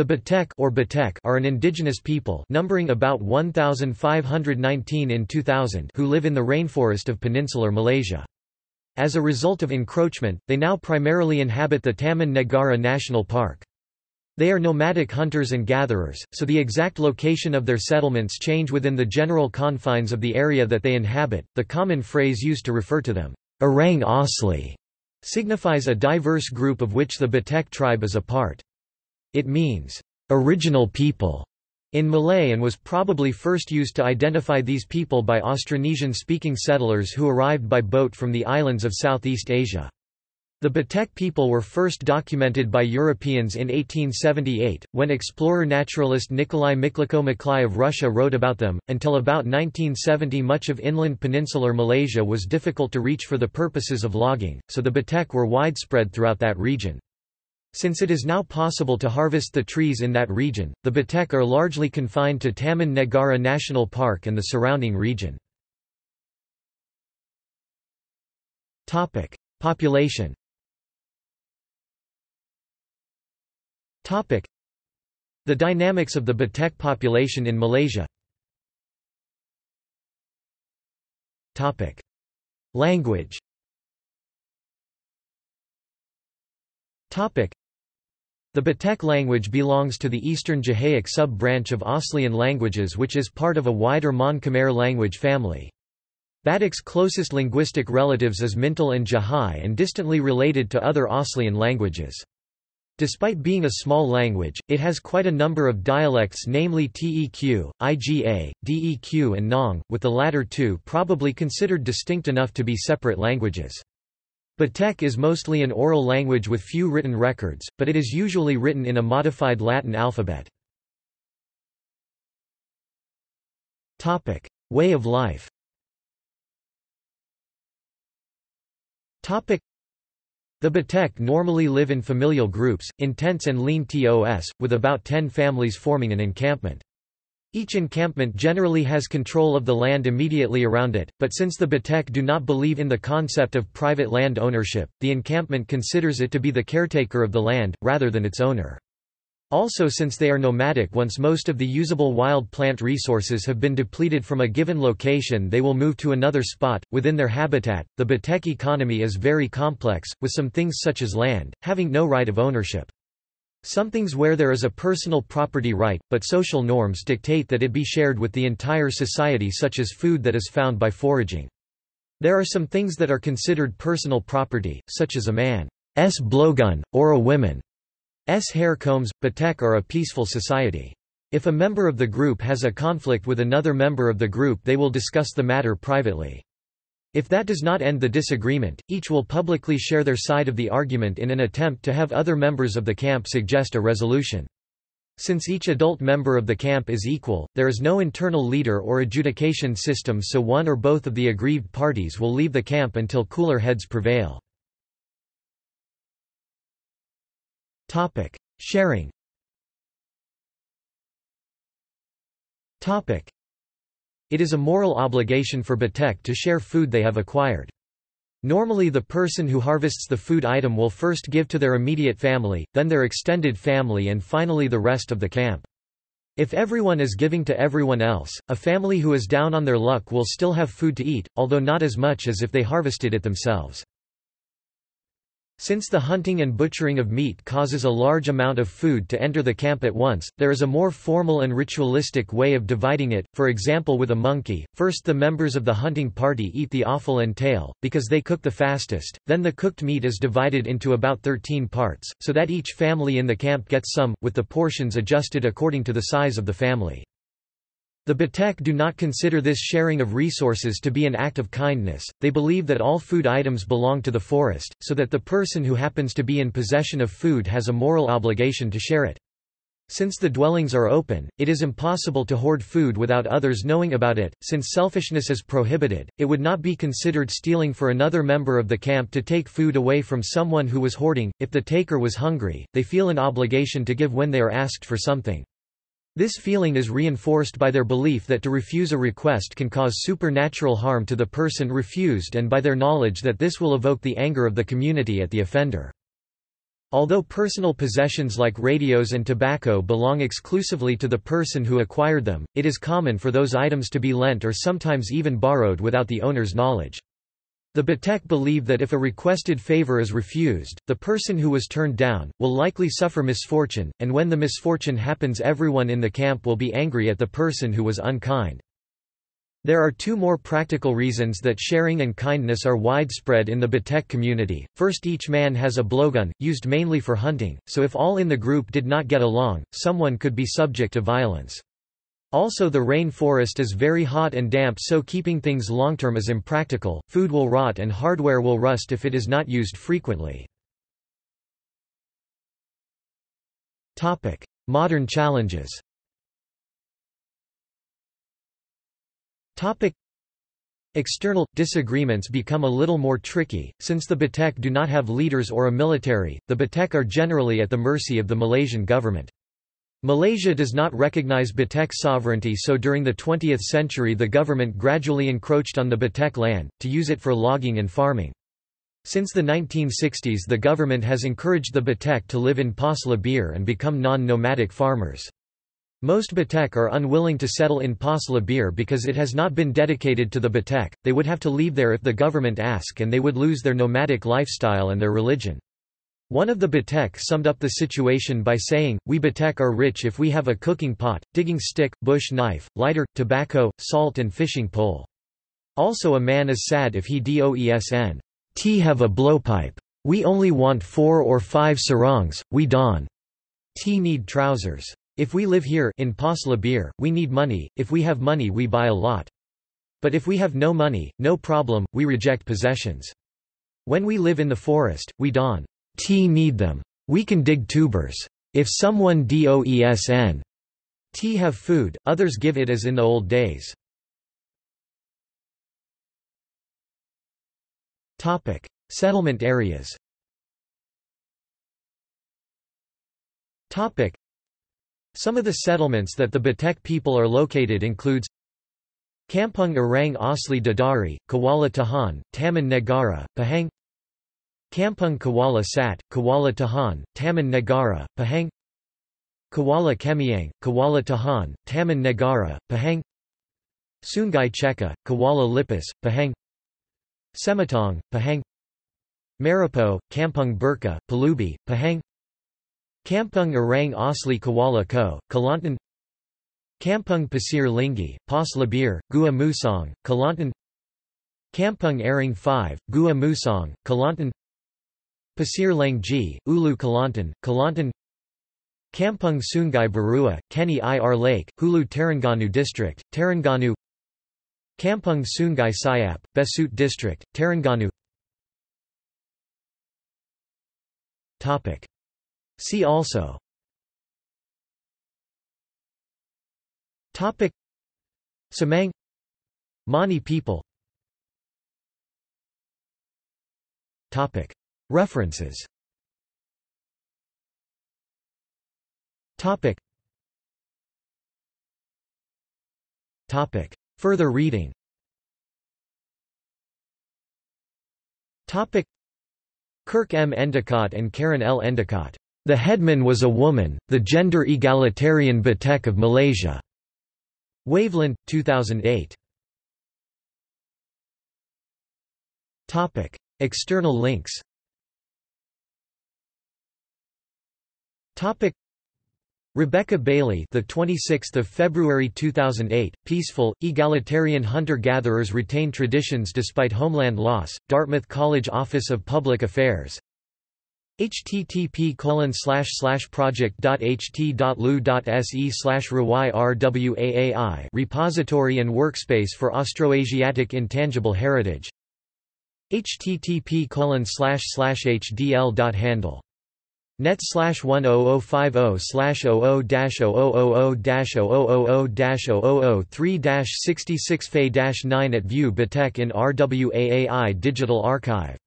The Batek or Batek are an indigenous people numbering about 1,519 in 2000 who live in the rainforest of peninsular Malaysia. As a result of encroachment, they now primarily inhabit the Taman Negara National Park. They are nomadic hunters and gatherers, so the exact location of their settlements change within the general confines of the area that they inhabit. The common phrase used to refer to them, Orang Asli, signifies a diverse group of which the Batek tribe is a part. It means, original people in Malay and was probably first used to identify these people by Austronesian-speaking settlers who arrived by boat from the islands of Southeast Asia. The Batek people were first documented by Europeans in 1878, when explorer-naturalist Nikolai Miklouho-Maclay of Russia wrote about them. Until about 1970 much of inland peninsular Malaysia was difficult to reach for the purposes of logging, so the Batek were widespread throughout that region. Since it is now possible to harvest the trees in that region, the Batek are largely confined to Taman Negara National Park and the surrounding region. Population. The dynamics of the Batek population in Malaysia. Language the Batek language belongs to the Eastern Jahaic sub-branch of Aslian languages which is part of a wider Mon Khmer language family. Batek's closest linguistic relatives is Mintil and Jahai and distantly related to other Aslian languages. Despite being a small language, it has quite a number of dialects namely Teq, Iga, Deq and Nong, with the latter two probably considered distinct enough to be separate languages. Batek is mostly an oral language with few written records, but it is usually written in a modified Latin alphabet. Way of life The Batek normally live in familial groups, in tents and lean tos, with about 10 families forming an encampment. Each encampment generally has control of the land immediately around it, but since the Batek do not believe in the concept of private land ownership, the encampment considers it to be the caretaker of the land, rather than its owner. Also since they are nomadic once most of the usable wild plant resources have been depleted from a given location they will move to another spot, within their habitat. The Batek economy is very complex, with some things such as land, having no right of ownership. Some things where there is a personal property right, but social norms dictate that it be shared with the entire society such as food that is found by foraging. There are some things that are considered personal property, such as a man's blowgun, or a woman's hair combs. Batek are a peaceful society. If a member of the group has a conflict with another member of the group they will discuss the matter privately. If that does not end the disagreement, each will publicly share their side of the argument in an attempt to have other members of the camp suggest a resolution. Since each adult member of the camp is equal, there is no internal leader or adjudication system so one or both of the aggrieved parties will leave the camp until cooler heads prevail. Sharing it is a moral obligation for Batek to share food they have acquired. Normally the person who harvests the food item will first give to their immediate family, then their extended family and finally the rest of the camp. If everyone is giving to everyone else, a family who is down on their luck will still have food to eat, although not as much as if they harvested it themselves. Since the hunting and butchering of meat causes a large amount of food to enter the camp at once, there is a more formal and ritualistic way of dividing it, for example with a monkey, first the members of the hunting party eat the offal and tail, because they cook the fastest, then the cooked meat is divided into about 13 parts, so that each family in the camp gets some, with the portions adjusted according to the size of the family. The Batek do not consider this sharing of resources to be an act of kindness, they believe that all food items belong to the forest, so that the person who happens to be in possession of food has a moral obligation to share it. Since the dwellings are open, it is impossible to hoard food without others knowing about it. Since selfishness is prohibited, it would not be considered stealing for another member of the camp to take food away from someone who was hoarding. If the taker was hungry, they feel an obligation to give when they are asked for something. This feeling is reinforced by their belief that to refuse a request can cause supernatural harm to the person refused and by their knowledge that this will evoke the anger of the community at the offender. Although personal possessions like radios and tobacco belong exclusively to the person who acquired them, it is common for those items to be lent or sometimes even borrowed without the owner's knowledge. The Batek believe that if a requested favor is refused, the person who was turned down, will likely suffer misfortune, and when the misfortune happens everyone in the camp will be angry at the person who was unkind. There are two more practical reasons that sharing and kindness are widespread in the Batek community. First each man has a blowgun, used mainly for hunting, so if all in the group did not get along, someone could be subject to violence. Also the rain forest is very hot and damp so keeping things long-term is impractical, food will rot and hardware will rust if it is not used frequently. Modern challenges External disagreements become a little more tricky, since the Batek do not have leaders or a military, the Batek are generally at the mercy of the Malaysian government. Malaysia does not recognize Batek sovereignty so during the 20th century the government gradually encroached on the Batek land, to use it for logging and farming. Since the 1960s the government has encouraged the Batek to live in Pos Lebir and become non-nomadic farmers. Most Batek are unwilling to settle in Pos Lebir because it has not been dedicated to the Batek, they would have to leave there if the government ask and they would lose their nomadic lifestyle and their religion. One of the Batek summed up the situation by saying, We Batek are rich if we have a cooking pot, digging stick, bush knife, lighter, tobacco, salt and fishing pole. Also a man is sad if he doesn t have a blowpipe. We only want four or five sarongs, we don t need trousers. If we live here in Pos Lebir, we need money, if we have money we buy a lot. But if we have no money, no problem, we reject possessions. When we live in the forest, we don t need them. We can dig tubers. If someone doesn t have food, others give it as in the old days. Topic: Settlement areas. Topic: some of the settlements that the Batek people are located includes Kampung Orang Asli Dadari, Kuala Tahan, Taman Negara, Pahang Kampung Kuala Sat, Kuala Tahan, Taman Negara, Pahang. Kuala Kemiang, Kuala Tahan, Taman Negara, Pahang. Sungai Cheka, Kuala Lipis, Pahang. Sematong, Pahang. Maripo, Kampung Burka, Palubi, Pahang. Kampung Orang Asli Kuala Koh, Kelantan. Kampung Pasir Linggi, Pos Lebir, Gua Musang, Kelantan. Kampung Aring 5, Gua Musang, Kelantan Pasir Langji, Ulu Kelantan, Kelantan Kampung Sungai Barua, Kenyir Lake, Hulu Terengganu District, Terengganu Kampung Sungai Sayap, Besut District, Terengganu. Topic. See also. Topic. Semang Mani people. Topic References Topic Topic Further reading Topic Kirk M. Endicott and Karen L. Endicott the headman was a woman, the gender egalitarian Batek of Malaysia. Waveland, 2008. Topic: External links. Topic: Rebecca Bailey, the 26th of February 2008. Peaceful, egalitarian hunter-gatherers retain traditions despite homeland loss. Dartmouth College Office of Public Affairs http project.ht.lu.se slash rwaai repository and workspace for Austroasiatic intangible heritage http colon slash slash hdl.handle net slash 10050 slash 00 0000 000 3 66 fe 9 at View Batek in RWAAI Digital Archive